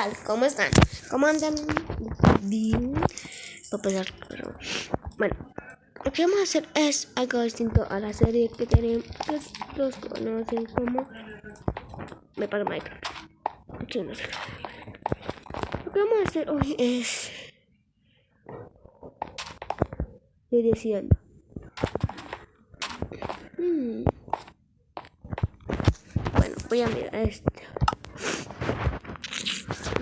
tal? ¿Cómo están? ¿Cómo andan? Bien. Bueno, lo que vamos a hacer es algo distinto a la serie que tenemos. Los, conocen como. Me paga Minecraft. Lo que vamos a hacer hoy es. Diciendo. Hmm. Bueno, voy a mirar este.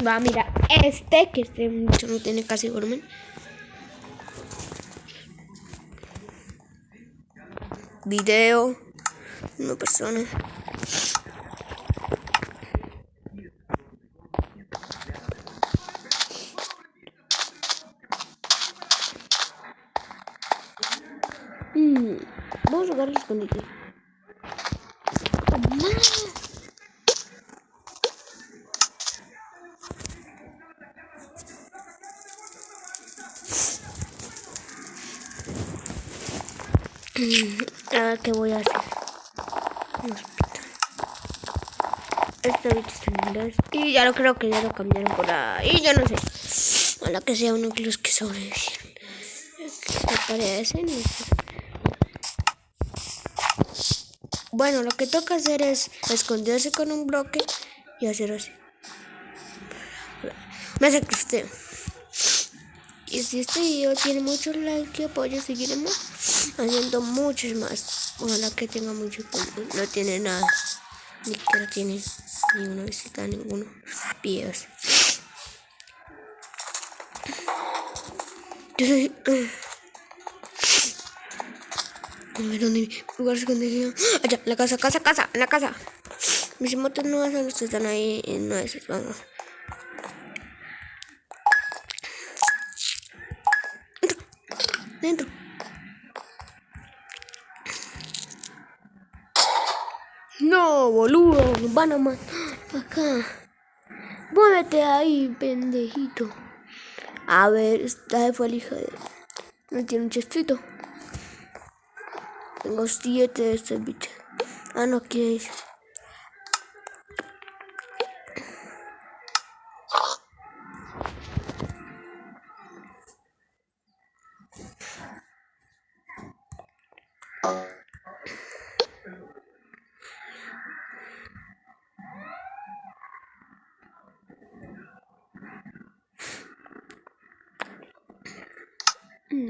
Va, mira, este, que este mucho no tiene casi volumen. Video, una persona. Mm, vamos a jugar el escondite. Ahora, ¿qué voy a hacer? Este bicho está en inglés. Y ya lo creo que ya lo cambiaron por ahí. Yo no sé. Ojalá que sea uno de los que sobreviven. Me parece. No sé. Bueno, lo que toca hacer es esconderse con un bloque y hacer así. Me hace que usted. Y si este video tiene muchos likes y apoyo, seguiremos haciendo muchos más. Ojalá que tenga mucho público. No tiene nada. Ni siquiera tiene ni una visita, ninguno. Videos. Yo soy. A ver dónde lugar escondido. Allá, la casa, casa, casa, la casa. Mis motos no están ahí en una de esas. Vamos. Dentro. No, boludo, van a matar acá. Muévete ahí, pendejito. A ver, esta fue el hija de... No tiene un chestito. Tengo siete de este bicho. Ah, no,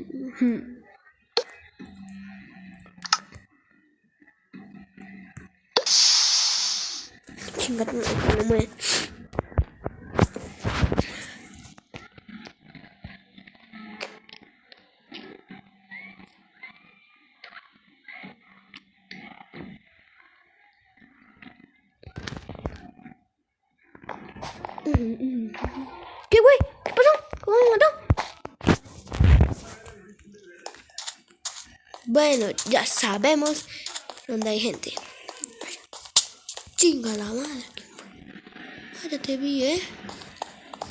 ¿qué es? Chingate, no me ¿Qué, güey? ¿Qué pasó? ¿Cómo me mató? Bueno, ya sabemos dónde hay gente. Chinga la madre. Ah, ya te vi, ¿eh?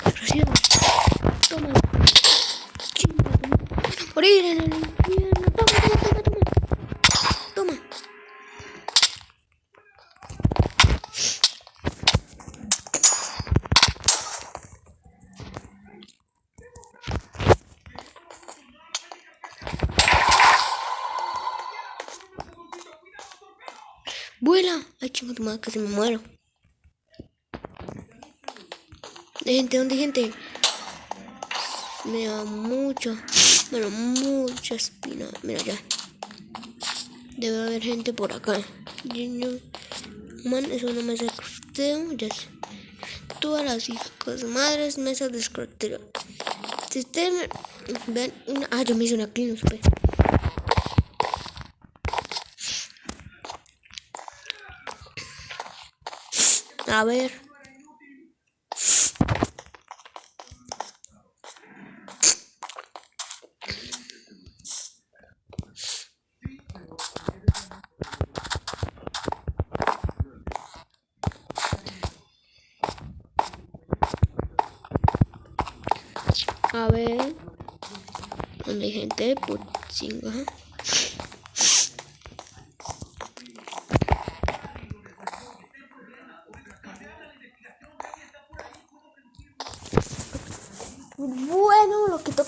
Recién. Toma. Chinga. Morir en infierno. Toma, toma, toma, toma. Toma. Vuela. Ay, chinga tu madre, casi me muero. De gente, ¿dónde gente? Me da mucho, bueno, mucha espina. Mira ya. Debe haber gente por acá. Man, eso no me hace crusteo. Ya sé. Todas las hijas madres mesas de escritorio. Si ustedes ven una. Ah, yo me hice una clean, no A ver. A ver. Donde hay gente, pues chinga.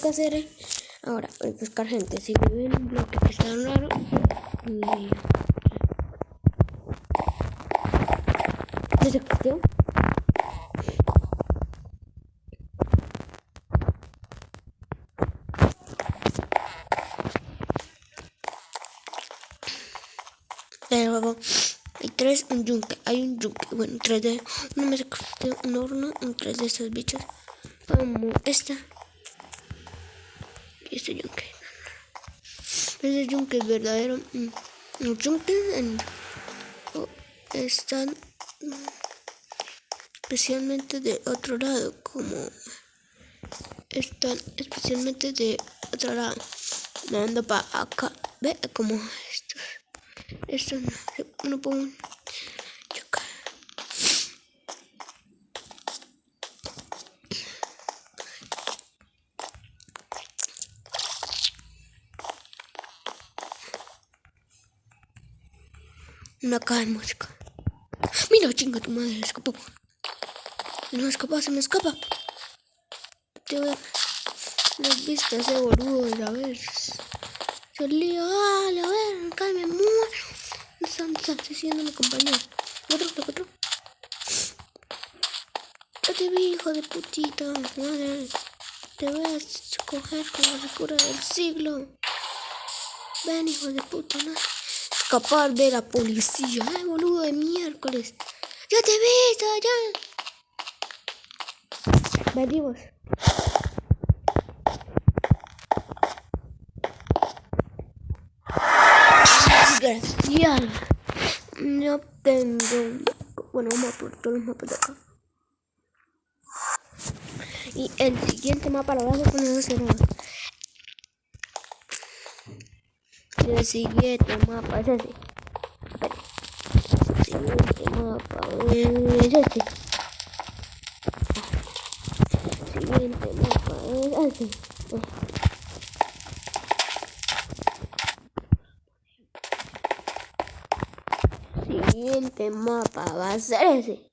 Que hacer es ahora voy a buscar gente. Si vive en un bloque que está raro, y... ¿Desde cuestión? Hay tres, un yunque, hay un yunque, bueno, tres de, una mesa, un horno, un tres de estos bichos. Como esta. Este yunque. Este yunque es verdadero. Mm, los yunques están mm, especialmente de otro lado, como están especialmente de otro lado. Dando para acá. Ve como estos. Estos no, no puedo Una caja de música. Mira, chinga tu madre, escapó. No escapa, se me escapa. Te voy a... Las vistas de boludo, a ver. Salía, ah, a ver, acá me muero. Me están, diciendo mi compañero. Otro, otro, otro. Yo te vi, hijo de putita. Madre. Te voy a coger con la locura del siglo. Ven, hijo de puta, ¿no? Escapar de la policía. Ay, boludo de miércoles. Yo te vi, ya. Venimos. Gracias. No tengo. Bueno, vamos a por todos los mapas de acá. Y el siguiente mapa lo vamos a poner cerrado. Y el siguiente mapa es. El siguiente mapa es. El siguiente mapa es ese. siguiente mapa va a ser ese.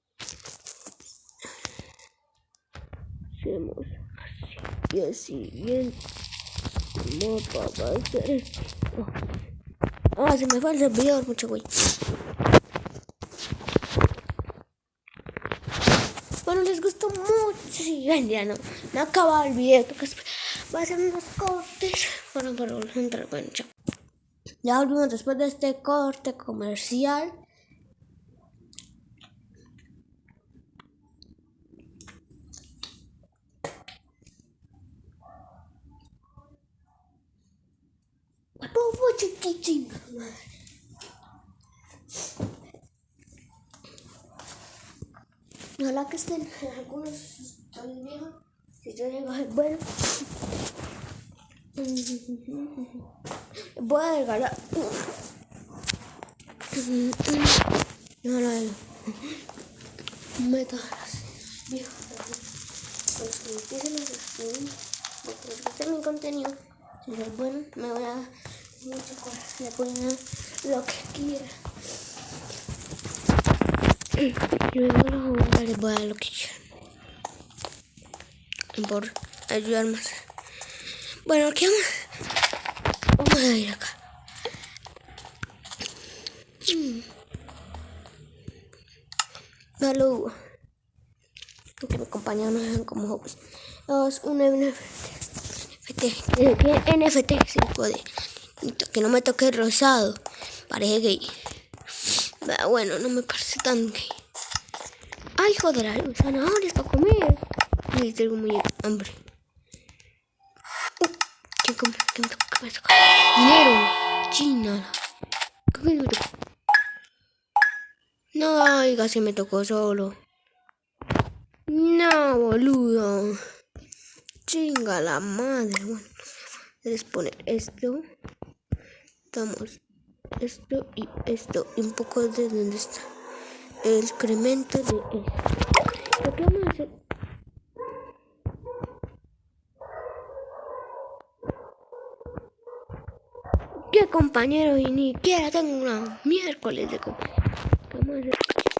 Hacemos así. Y el siguiente mapa va a ser este. Oh. Ah, se me fue el servidor, mucho güey. Bueno, les gustó mucho. Sí, ya no, no acaba el video. Va a ser unos cortes para, para entrar. Bueno, chao. Ya volvimos después de este corte comercial. Ojalá que estén algunos están viejos. Si yo llego a bueno. Voy a regalar. No, no, no. Metas viejos. Pues que empiecen a suscribir. Porque mi contenido. Si es bueno, me voy a mucho corazón. Le ponen lo que quiera. Luego los les voy a dar lo que quieran. Por ayudar más. Bueno, ¿qué vamos? Vamos a ir acá. Mm. Saludos. Que me sean como jóvenes. Dos, un NFT. NFT. NFT, si puede. Que no me toque rosado. Parece gay. Bueno, no me parece tan gay. Ay, joder, hay zanahorias para comer. Y tengo muy hambre. ¿Qué compra? ¿Qué me toca? Dinero. China. ¿Qué? No, oiga, se me tocó solo. No, boludo. Chinga la madre. Bueno, les poner esto. Estamos esto y esto. Y un poco de donde está el incremento de esto. Lo que vamos a hacer. ¿Qué compañero? Y ni siquiera tengo una miércoles de compañero. Vamos a hacer.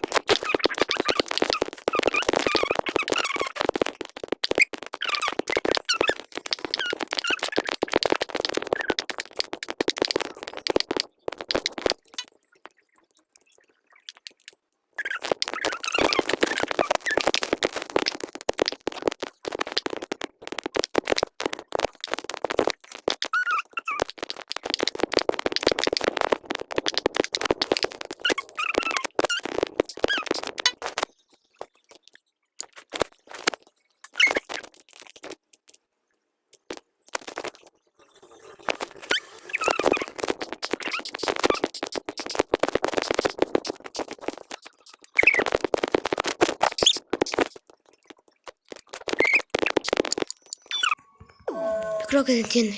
Que se entiende.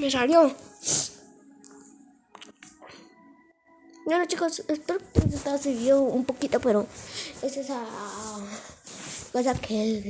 Me salió. Bueno chicos, espero que les haya servido un poquito, pero es esa cosa que el